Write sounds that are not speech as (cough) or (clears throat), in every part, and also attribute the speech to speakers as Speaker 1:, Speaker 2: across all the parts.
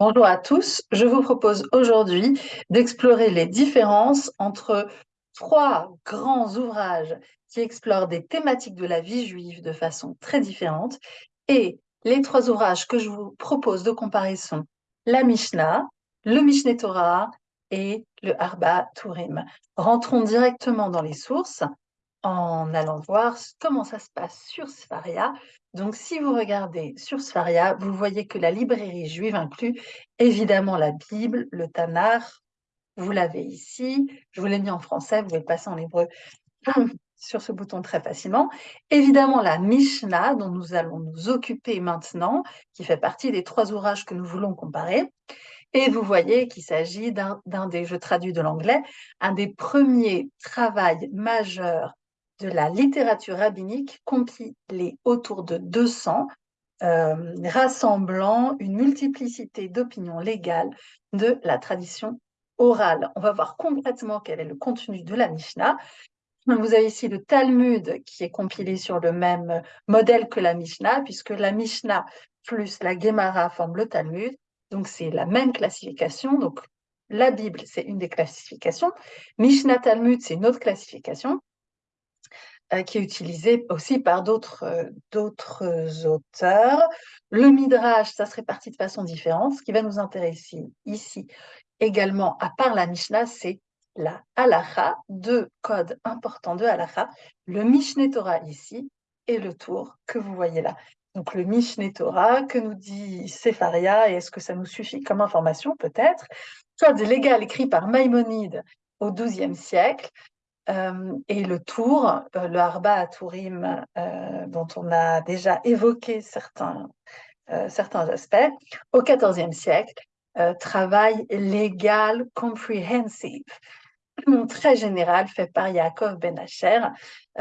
Speaker 1: Bonjour à tous, je vous propose aujourd'hui d'explorer les différences entre trois grands ouvrages qui explorent des thématiques de la vie juive de façon très différente et les trois ouvrages que je vous propose de comparer sont la Mishnah, le Mishneh Torah et le Arba Turim. Rentrons directement dans les sources en allant voir comment ça se passe sur Sfaria. Donc, si vous regardez sur Sfaria, vous voyez que la librairie juive inclut évidemment la Bible, le Tanakh, vous l'avez ici, je vous l'ai mis en français, vous pouvez passer en hébreu (clears throat) sur ce bouton très facilement. Évidemment, la Mishnah, dont nous allons nous occuper maintenant, qui fait partie des trois ouvrages que nous voulons comparer. Et vous voyez qu'il s'agit d'un des, je traduis de l'anglais, un des premiers travaux majeurs de la littérature rabbinique compilée autour de 200, euh, rassemblant une multiplicité d'opinions légales de la tradition orale. On va voir concrètement quel est le contenu de la Mishnah. Vous avez ici le Talmud qui est compilé sur le même modèle que la Mishnah, puisque la Mishnah plus la Gemara forment le Talmud. Donc c'est la même classification. Donc la Bible, c'est une des classifications. Mishnah Talmud, c'est une autre classification. Euh, qui est utilisé aussi par d'autres euh, auteurs. Le Midrash, ça se répartit de façon différente. Ce qui va nous intéresser ici également, à part la Mishnah, c'est la halacha, deux codes importants de halacha, le Mishneh Torah ici et le tour que vous voyez là. Donc le Mishneh Torah, que nous dit Sepharia, et est-ce que ça nous suffit comme information? Peut-être. Code légal écrit par Maïmonide au XIIe siècle, euh, et le tour, euh, le Arba à Tourim, euh, dont on a déjà évoqué certains, certains aspects, au XIVe siècle, travail légal comprehensive, très général fait par Yaakov Ben Asher,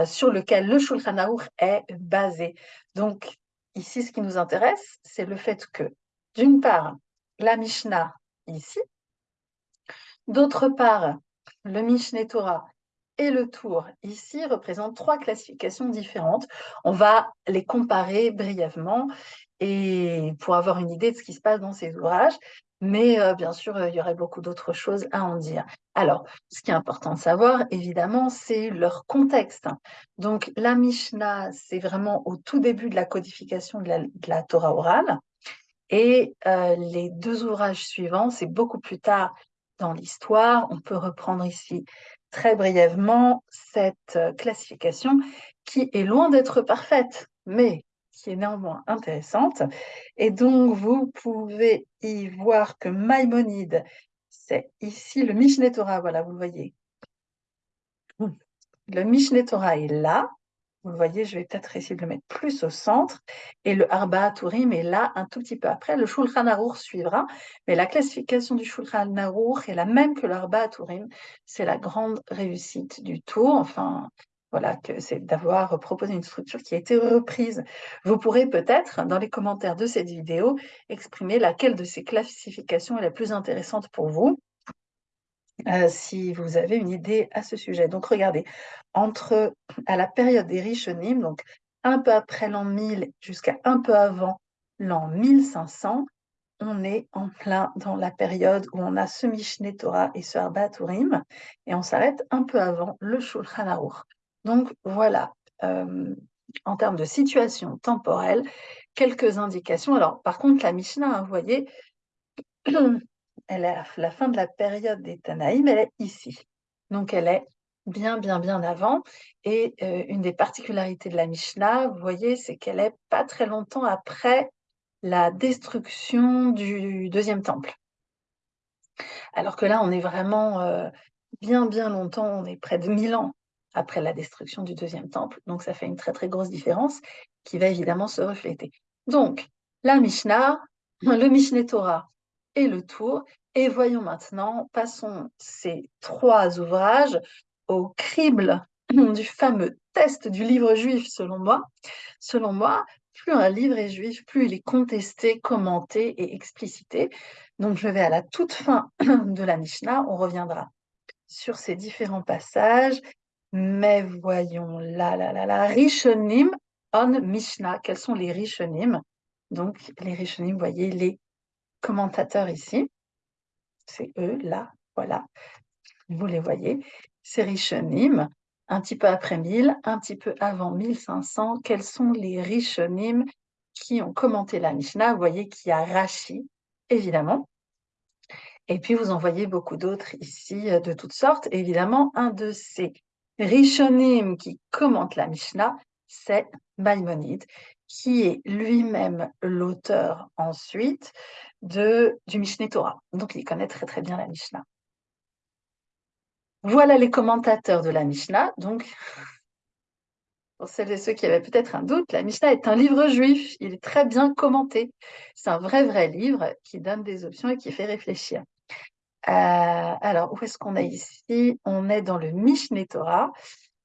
Speaker 1: sur lequel le Shulchan Aruch est basé. Donc, ici, ce qui nous intéresse, c'est le fait que, d'une part, la Mishnah ici, d'autre part, le Mishneh Torah et le tour ici représentent trois classifications différentes. On va les comparer brièvement et pour avoir une idée de ce qui se passe dans ces ouvrages. Mais euh, bien sûr, il y aurait beaucoup d'autres choses à en dire. Alors, ce qui est important de savoir, évidemment, c'est leur contexte. Donc, la Mishnah, c'est vraiment au tout début de la codification de la, Torah orale. Et euh, les deux ouvrages suivants, c'est beaucoup plus tard dans l'histoire. On peut reprendre ici très brièvement cette euh, classification qui est loin d'être parfaite, mais qui est néanmoins intéressante. Et donc, vous pouvez y voir que Maïmonide, c'est ici le Mishneh Torah, voilà, vous le voyez. Le Mishneh Torah est là, vous le voyez, je vais peut-être essayer de le mettre plus au centre. Et le Arba Turim est là un tout petit peu après. Le Shulchan Aruch suivra. Mais la classification du Shulchan Aruch est la même que l'Arba Turim. C'est la grande réussite du tour. Enfin, voilà, c'est d'avoir proposé une structure qui a été reprise. Vous pourrez peut-être, dans les commentaires de cette vidéo, exprimer laquelle de ces classifications est la plus intéressante pour vous. Euh, si vous avez une idée à ce sujet. Donc regardez, entre à la période des Rishonim, donc un peu après l'an 1000 jusqu'à un peu avant l'an 1500, on est en plein dans la période où on a ce Mishneh Torah et ce Arba Turim, et on s'arrête un peu avant le Shulchan Aruch. Donc voilà, euh, en termes de situation temporelle, quelques indications. Alors par contre, la Mishnah, hein, vous voyez, (clears throat) elle est à la fin de la période des Tanaïm, elle est ici. Donc elle est bien, bien, bien avant. Et euh, une des particularités de la Mishnah, vous voyez, c'est qu'elle est pas très longtemps après la destruction du deuxième temple. Alors que là, on est vraiment euh, bien, bien longtemps, on est près de 1000 ans après la destruction du deuxième temple. Donc ça fait une très, très grosse différence qui va évidemment se refléter. Donc, la Mishnah, (laughs) le Mishneh Torah et le Tour, et voyons maintenant, passons ces trois ouvrages au crible (clears throat) du fameux test du livre juif, selon moi. Selon moi, plus un livre est juif, plus il est contesté, commenté et explicité. Donc, je vais à la toute fin (clears throat) de la Mishnah, on reviendra sur ces différents passages. Mais voyons là, là, là, là, Rishonim on Mishnah. Quels sont les Rishonim? Donc, les Rishonim, vous voyez, les commentateurs ici. C'est eux, là, voilà. Vous les voyez. C'est Rishonim, un petit peu après 1000, un petit peu avant 1500. Quels sont les Rishonim qui ont commenté la Mishnah? Vous voyez qu'il y a Rashi, évidemment. Et puis, vous en voyez beaucoup d'autres ici, euh, de toutes sortes. évidemment, un de ces Rishonim qui commentent la Mishnah, c'est Maïmonide, qui est lui-même l'auteur ensuite de, du Mishneh Torah. Donc, il connaît très très bien la Mishnah. Voilà les commentateurs de la Mishnah. Donc, (laughs) pour celles et ceux qui avaient peut-être un doute, la Mishnah est un livre juif. Il est très bien commenté. C'est un vrai, vrai livre qui donne des options et qui fait réfléchir. Euh, alors, où est-ce qu'on est ici? On est dans le Mishneh Torah.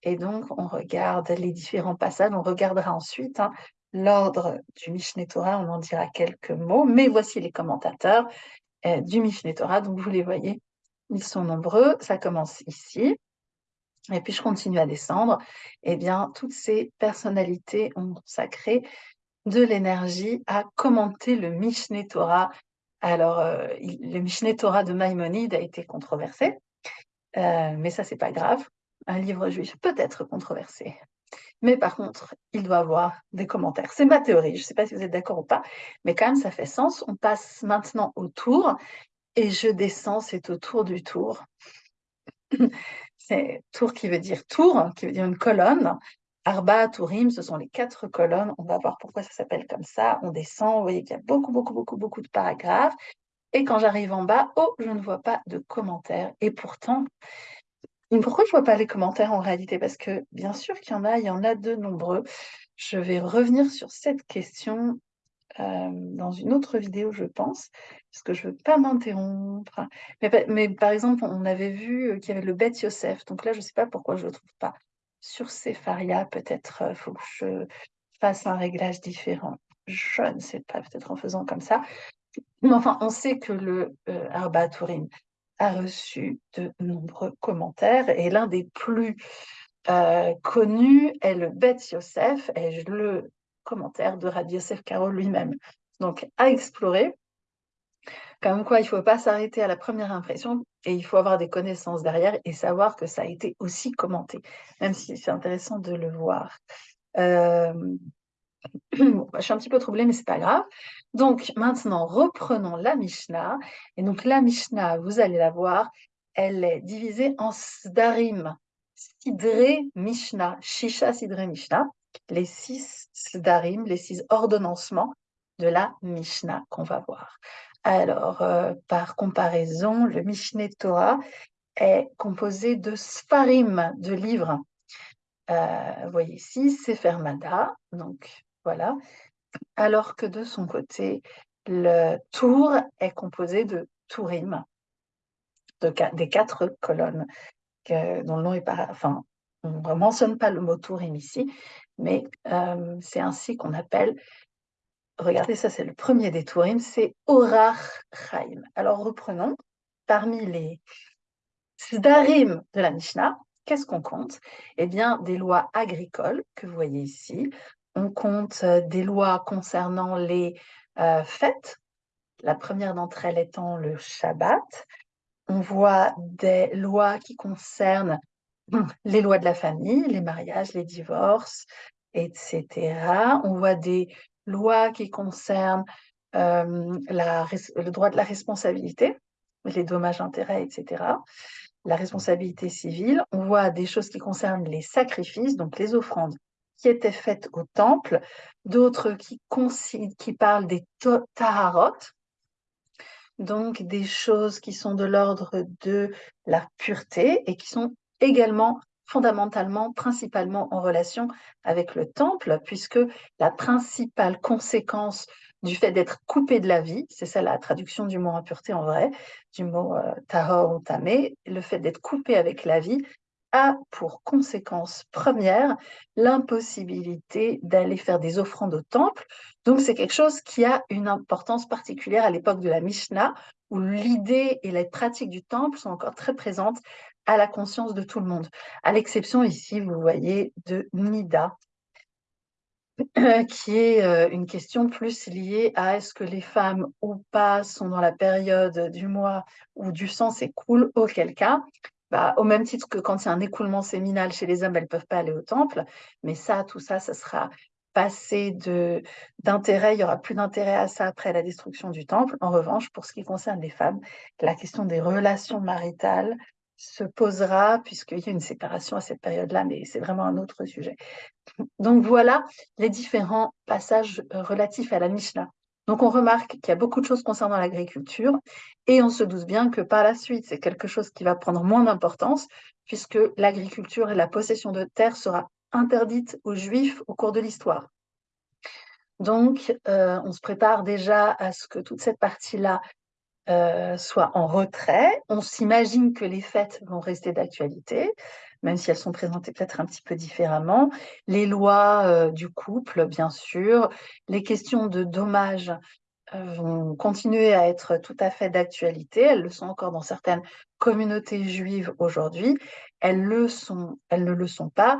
Speaker 1: Et donc, on regarde les différents passages. On regardera ensuite hein, l'ordre du Mishneh Torah. On en dira quelques mots. Mais voici les commentateurs euh, du Mishneh Torah. Donc, vous les voyez ils sont nombreux, ça commence ici. Et puis je continue à descendre. Eh bien, toutes ces personnalités ont consacré de l'énergie à commenter le Mishneh Torah. Alors, euh, le Mishneh Torah de Maïmonide a été controversé, euh, mais ça, c'est pas grave. Un livre juif peut être controversé. Mais par contre, il doit avoir des commentaires. C'est ma théorie. Je ne sais pas si vous êtes d'accord ou pas, mais quand même, ça fait sens. On passe maintenant au tour et je descends, c'est autour du tour. (clears throat) c'est tour qui veut dire tour, qui veut dire une colonne. Arba, Tourim, ce sont les quatre colonnes. On va voir pourquoi ça s'appelle comme ça. On descend, vous voyez qu'il y a beaucoup, beaucoup, beaucoup, beaucoup de paragraphes. Et quand j'arrive en bas, oh, je ne vois pas de commentaires. Et pourtant, pourquoi je ne vois pas les commentaires en réalité? Parce que bien sûr qu'il y en a, il y en a de nombreux. Je vais revenir sur cette question euh, dans une autre vidéo, je pense, parce que je ne veux pas m'interrompre. Mais, par exemple, on avait vu euh, qu'il y avait le Beth Yosef. Donc là, je ne sais pas pourquoi je ne le trouve pas. Sur Sepharia, peut-être il euh, faut que je fasse un réglage différent. Je ne sais pas, peut-être en faisant comme ça. Mais enfin, on sait que le Arba Turim a reçu de nombreux commentaires et l'un des plus connus est le Beth Yosef et le commentaire de Rabbi Yosef Karo lui-même. Donc, à explorer. Comme quoi, il ne faut pas s'arrêter à la première impression et il faut avoir des connaissances derrière et savoir que ça a été aussi commenté, même si c'est intéressant de le voir. Euh, (clears throat) je suis un petit peu troublée, mais c'est pas grave. Donc, maintenant, reprenons la Mishnah. Et donc, la Mishnah, vous allez la voir, elle est divisée en Sdarim, Sidre Mishnah, Shisha Sidre Mishnah les six sdarim, les six ordonnancements de la Mishnah qu'on va voir. Alors, euh, par comparaison, le Mishneh Torah est composé de sfarim, de livres. Euh, vous voyez ici, Sefer Mada, donc voilà. Alors que de son côté, le tour est composé de tourim, de, des quatre colonnes dont le nom est pas, enfin, on ne mentionne pas le mot tourim ici, mais euh, c'est ainsi qu'on appelle, regardez ça c'est le premier des tourim, c'est Chaim. Alors reprenons, parmi les Sdarim de la Mishnah, qu'est-ce qu'on compte? Eh bien, des lois agricoles que vous voyez ici. On compte euh, des lois concernant les euh, fêtes, la première d'entre elles étant le Shabbat. On voit des lois qui concernent les lois de la famille, les mariages, les divorces, etc. On voit des lois qui concernent euh, le droit de la responsabilité, les dommages-intérêts, etc. La responsabilité civile. On voit des choses qui concernent les sacrifices, donc les offrandes qui étaient faites au temple, d'autres qui, parlent des taharot, donc des choses qui sont de l'ordre de la pureté et qui sont également fondamentalement, principalement en relation avec le temple, puisque la principale conséquence du fait d'être coupé de la vie, c'est ça la traduction du mot impureté en vrai, du mot euh, tahor ou tamé, le fait d'être coupé avec la vie a pour conséquence première l'impossibilité d'aller faire des offrandes au temple. Donc c'est quelque chose qui a une importance particulière à l'époque de la Mishnah, où l'idée et les pratiques du temple sont encore très présentes à la conscience de tout le monde. À l'exception ici, vous voyez, de Nida. (clears throat) qui est euh, une question plus liée à est-ce que les femmes ou pas sont dans la période du mois où du sang s'écoule, auquel cas, bah, au même titre que quand il y a un écoulement séminal chez les hommes, elles ne peuvent pas aller au temple, mais ça, tout ça, ça sera passé d'intérêt, il n'y aura plus d'intérêt à ça après la destruction du temple. En revanche, pour ce qui concerne les femmes, la question des relations maritales se posera puisqu'il y a une séparation à cette période-là, mais c'est vraiment un autre sujet. Donc voilà les différents passages euh, relatifs à la Mishnah. Donc on remarque qu'il y a beaucoup de choses concernant l'agriculture et on se doute bien que par la suite, c'est quelque chose qui va prendre moins d'importance puisque l'agriculture et la possession de terre sera interdite aux Juifs au cours de l'histoire. Donc euh, on se prépare déjà à ce que toute cette partie-là euh, soit en retrait. On s'imagine que les fêtes vont rester d'actualité même si elles sont présentées peut-être un petit peu différemment. Les lois euh, du couple, bien sûr. Les questions de dommages euh, vont continuer à être tout à fait d'actualité. Elles le sont encore dans certaines communautés juives aujourd'hui. Elles, elles ne le sont pas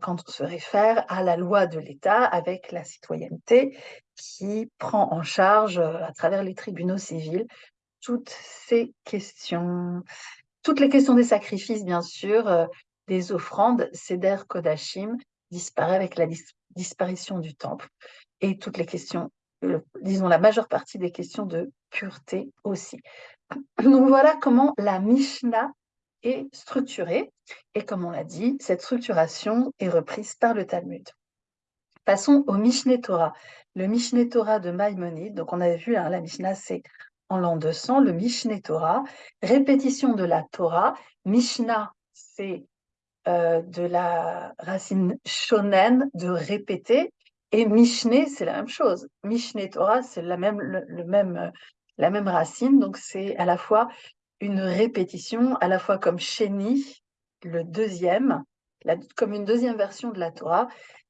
Speaker 1: quand on se réfère à la loi de l'État avec la citoyenneté qui prend en charge, à travers les tribunaux civils, toutes ces questions toutes les questions des sacrifices, bien sûr, euh, des offrandes, Seder Kodashim disparaît avec la disparition du temple. Et toutes les questions, disons la majeure partie des questions de pureté aussi. (clears throat) Donc voilà comment la Mishnah est structurée. Et comme on l'a dit, cette structuration est reprise par le Talmud. Passons au Mishneh Torah. Le Mishneh Torah de Maïmonide, donc on avait vu, hein, la Mishnah, c'est en l'an 200, le Mishneh Torah, répétition de la Torah. Mishnah, c'est euh, de la racine shonen, de répéter, et Mishneh, c'est la même chose. Mishneh Torah, c'est la même, même racine, donc c'est à la fois une répétition, à la fois comme Sheni, le deuxième, comme une deuxième version de la Torah,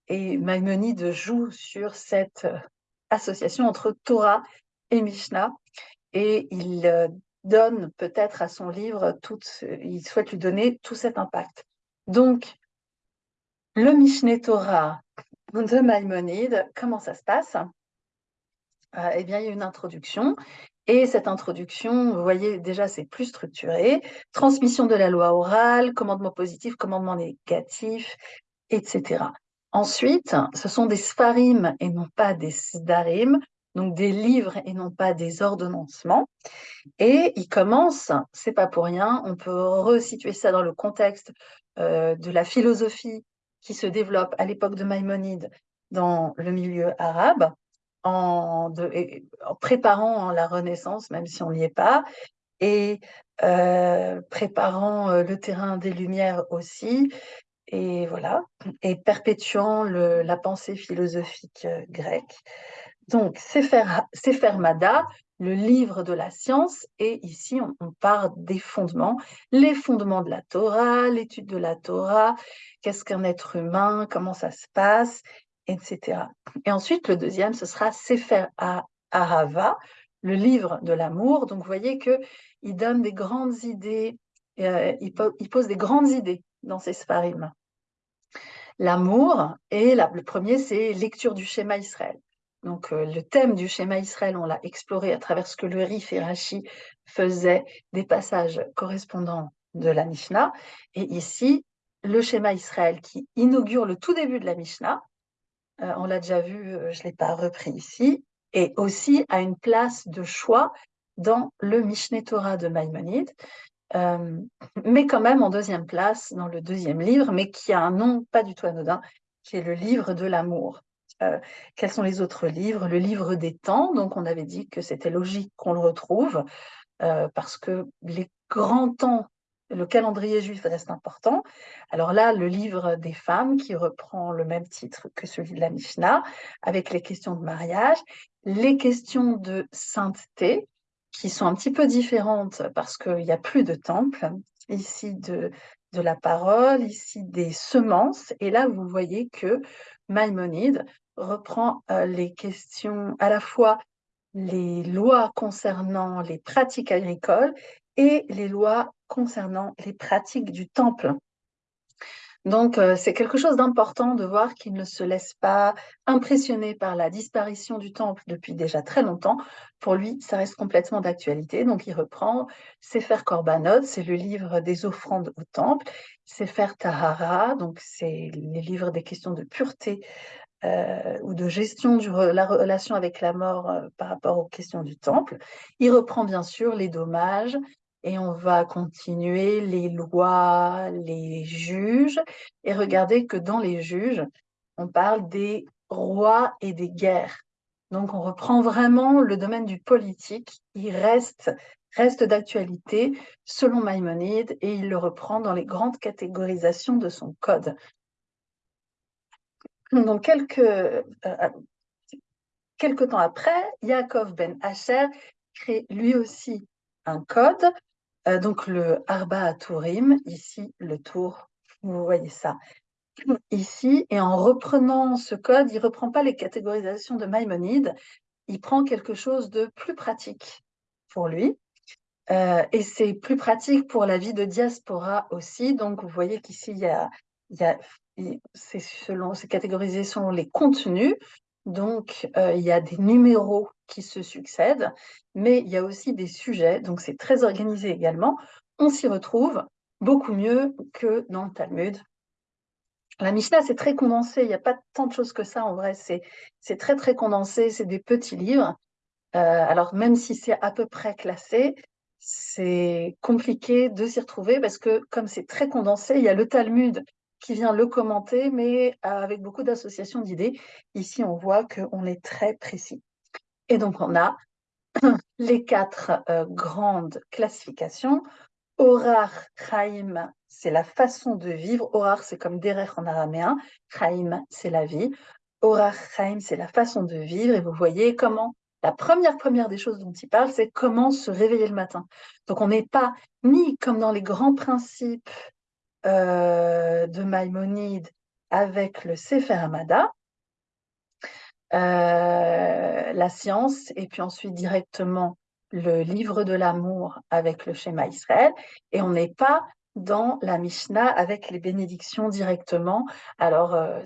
Speaker 1: et Maïmonide joue sur cette association entre Torah et Mishnah et il euh, donne peut-être à son livre, tout, il souhaite lui donner tout cet impact. Donc, le Mishneh Torah de Maïmonide, comment ça se passe? Euh, Eh bien, il y a une introduction. Et cette introduction, vous voyez, déjà, c'est plus structuré. Transmission de la loi orale, commandement positif, commandement négatif, etc. Ensuite, ce sont des sfarim et non pas des sdarim donc des livres et non pas des ordonnancements. Et il commence, c'est pas pour rien, on peut resituer ça dans le contexte euh, de la philosophie qui se développe à l'époque de Maïmonide dans le milieu arabe, en, préparant la Renaissance, même si on n'y est pas, et euh, préparant euh, le terrain des Lumières aussi, et voilà, et perpétuant la pensée philosophique grecque. Donc, Sefer, Mada, le livre de la science, et ici, on, on, part des fondements, les fondements de la Torah, l'étude de la Torah, qu'est-ce qu'un être humain, comment ça se passe, etc. Et ensuite, le deuxième, ce sera Sefer Ahava, le livre de l'amour. Donc, vous voyez qu'il donne des grandes idées, euh, il, pose des grandes idées dans ces sfarim. L'amour, et le premier, c'est lecture du schéma Israël. Donc, euh, le thème du schéma Israël, on l'a exploré à travers ce que le Rif et Rashi faisaient des passages correspondants de la Mishnah. Et ici, le schéma Israël qui inaugure le tout début de la Mishnah, euh, on l'a déjà vu, euh, je ne l'ai pas repris ici, et aussi a une place de choix dans le Mishneh Torah de Maïmonide, mais quand même en deuxième place dans le deuxième livre, mais qui a un nom pas du tout anodin, qui est le livre de l'amour. Euh, quels sont les autres livres? Le livre des temps, donc on avait dit que c'était logique qu'on le retrouve, euh, parce que les grands temps, le calendrier juif reste important. Alors là, le livre des femmes, qui reprend le même titre que celui de la Mishnah, avec les questions de mariage, les questions de sainteté, qui sont un petit peu différentes parce qu'il n'y a plus de temple, ici de, de la parole, ici des semences, et là vous voyez que Maïmonide reprend euh, les questions à la fois les lois concernant les pratiques agricoles et les lois concernant les pratiques du temple. Donc, euh, c'est quelque chose d'important de voir qu'il ne se laisse pas impressionner par la disparition du temple depuis déjà très longtemps. Pour lui, ça reste complètement d'actualité. Donc, il reprend Sefer Korbanot, c'est le livre des offrandes au temple. Sefer Tahara, donc c'est les livres des questions de pureté euh, ou de gestion de la relation avec la mort euh, par rapport aux questions du temple. Il reprend bien sûr les dommages et on va continuer les lois, les juges et regarder que dans les juges, on parle des rois et des guerres. Donc on reprend vraiment le domaine du politique, il reste d'actualité selon Maïmonide et il le reprend dans les grandes catégorisations de son code. Donc, quelques, euh, quelques temps après, Yaakov ben Asher crée lui aussi un code, euh, donc le Arba Tourim, ici le tour, vous voyez ça (clears throat) ici, et en reprenant ce code, il ne reprend pas les catégorisations de Maïmonide, il prend quelque chose de plus pratique pour lui. Euh, et c'est plus pratique pour la vie de diaspora aussi. Donc, vous voyez qu'ici, il y a, y c'est selon, c'est catégorisé selon les contenus. Donc, euh, il y a des numéros qui se succèdent, mais il y a aussi des sujets. Donc, c'est très organisé également. On s'y retrouve beaucoup mieux que dans le Talmud. La Mishnah, c'est très condensé. Il n'y a pas tant de choses que ça en vrai. C'est, très, très condensé. C'est des petits livres. Euh, alors, même si c'est à peu près classé, c'est compliqué de s'y retrouver parce que comme c'est très condensé, il y a le Talmud qui vient le commenter, mais avec beaucoup d'associations d'idées. Ici, on voit qu'on est très précis. Et donc, on a (clears throat) les quatre euh, grandes classifications. Orar, Chaim, c'est la façon de vivre. Orar, c'est comme Derech en araméen. Chaim, c'est la vie. Orar, Chaim, c'est la façon de vivre. Et vous voyez comment la première première des choses dont il parle, c'est comment se réveiller le matin. Donc on n'est pas ni comme dans les grands principes euh, de Maïmonide avec le Sefer Hamada, euh, la science, et puis ensuite directement le livre de l'amour avec le schéma Israël, et on n'est pas dans la Mishnah avec les bénédictions directement. Alors, euh,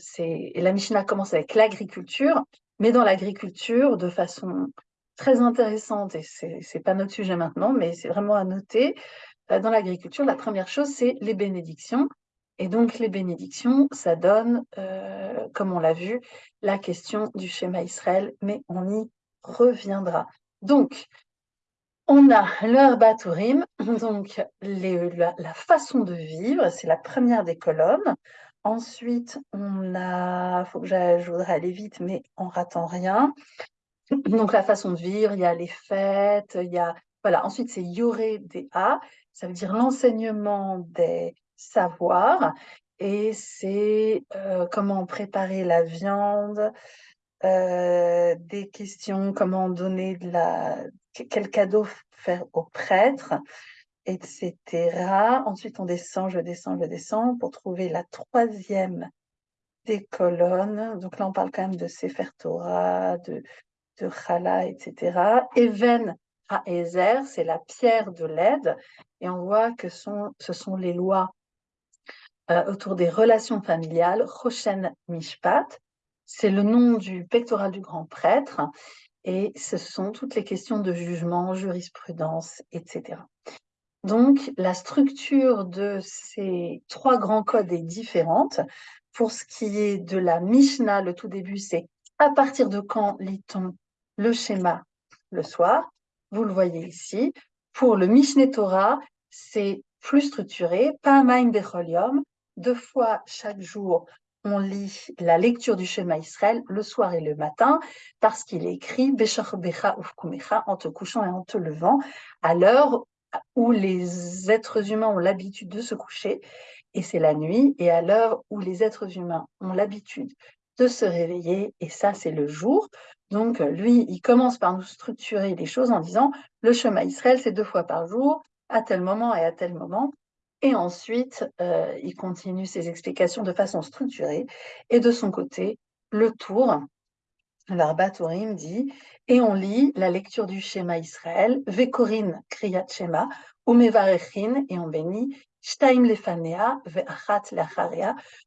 Speaker 1: la Mishnah commence avec l'agriculture, mais dans l'agriculture de façon très intéressante, et c'est n'est pas notre sujet maintenant, mais c'est vraiment à noter, dans l'agriculture, la première chose, c'est les bénédictions. Et donc, les bénédictions, ça donne, euh, comme on l'a vu, la question du schéma Israël, mais on y reviendra. Donc, on a l'herbatourim, (laughs) donc la, façon de vivre, c'est la première des colonnes. Ensuite, on a, faut que je voudrais aller vite, mais en ratant rien. Donc, la façon de vivre, il y a les fêtes, il y a, voilà. Ensuite, c'est Yoré des ça veut dire l'enseignement des savoirs, et c'est euh, comment préparer la viande, euh, des questions, comment donner de la, quel cadeau faire au prêtre, etc. Ensuite, on descend, je descends, je descends pour trouver la troisième des colonnes. Donc là, on parle quand même de Sefer Torah, de, de Chala, etc. Even Ezer, c'est la pierre de l'aide, et on voit que ce sont les lois euh, autour des relations familiales. Roshen Mishpat, c'est le nom du pectoral du grand prêtre, et ce sont toutes les questions de jugement, jurisprudence, etc. Donc, la structure de ces trois grands codes est différente. Pour ce qui est de la Mishnah, le tout début, c'est à partir de quand lit-on le schéma le soir? Vous le voyez ici. Pour le Mishneh Torah, c'est plus structuré, pas un Becholium. Deux fois chaque jour, on lit la lecture du schéma Israël le soir et le matin, parce qu'il est écrit en te couchant et en te levant, à l'heure où les êtres humains ont l'habitude de se coucher, et c'est la nuit, et à l'heure où les êtres humains ont l'habitude de se réveiller, et ça c'est le jour. Donc, lui, il commence par nous structurer les choses en disant le chemin Israël, c'est deux fois par jour, à tel moment et à tel moment. Et ensuite, euh, il continue ses explications de façon structurée. Et de son côté, le tour, l'Arbatourim dit, et on lit la lecture du schéma Israël, Vekorin Kriyat Shema, Umevarechin, et on bénit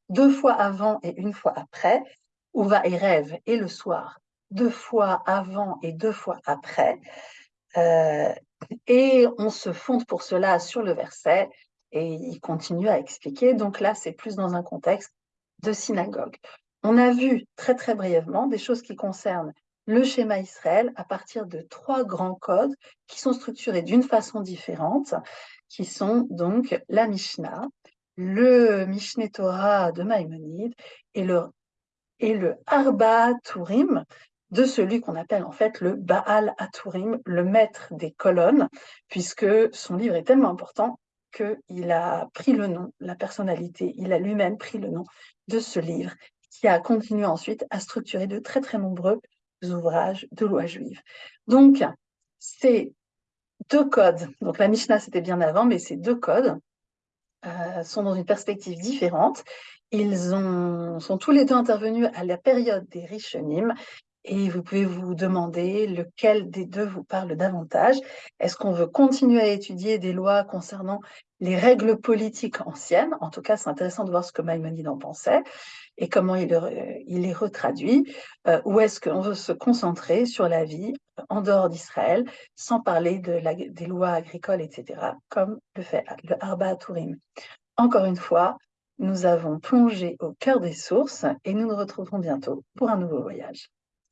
Speaker 1: Deux fois avant et une fois après, ou va rêve et le soir, deux fois avant et deux fois après. Euh, et on se fonde pour cela sur le verset et il continue à expliquer. Donc là, c'est plus dans un contexte de synagogue. On a vu très très brièvement des choses qui concernent le schéma Israël à partir de trois grands codes qui sont structurés d'une façon différente, qui sont donc la Mishnah, le Mishneh Torah de Maïmonide et le, et Arba Turim de celui qu'on appelle en fait le Baal Aturim, le maître des colonnes, puisque son livre est tellement important qu'il a pris le nom, la personnalité, il a lui-même pris le nom de ce livre, qui a continué ensuite à structurer de très très nombreux ouvrages de loi juive. Donc, ces deux codes, donc la Mishnah c'était bien avant, mais ces deux codes euh, sont dans une perspective différente. Ils ont, sont tous les deux intervenus à la période des Rishonim et vous pouvez vous demander lequel des deux vous parle davantage. Est-ce qu'on veut continuer à étudier des lois concernant les règles politiques anciennes? En tout cas, c'est intéressant de voir ce que Maïmonide en pensait et comment il, les retraduit. Euh, ou est-ce qu'on veut se concentrer sur la vie en dehors d'Israël, sans parler des lois agricoles, etc., comme le fait le Arba Tourim Encore une fois, nous avons plongé au cœur des sources et nous nous retrouverons bientôt pour un nouveau voyage.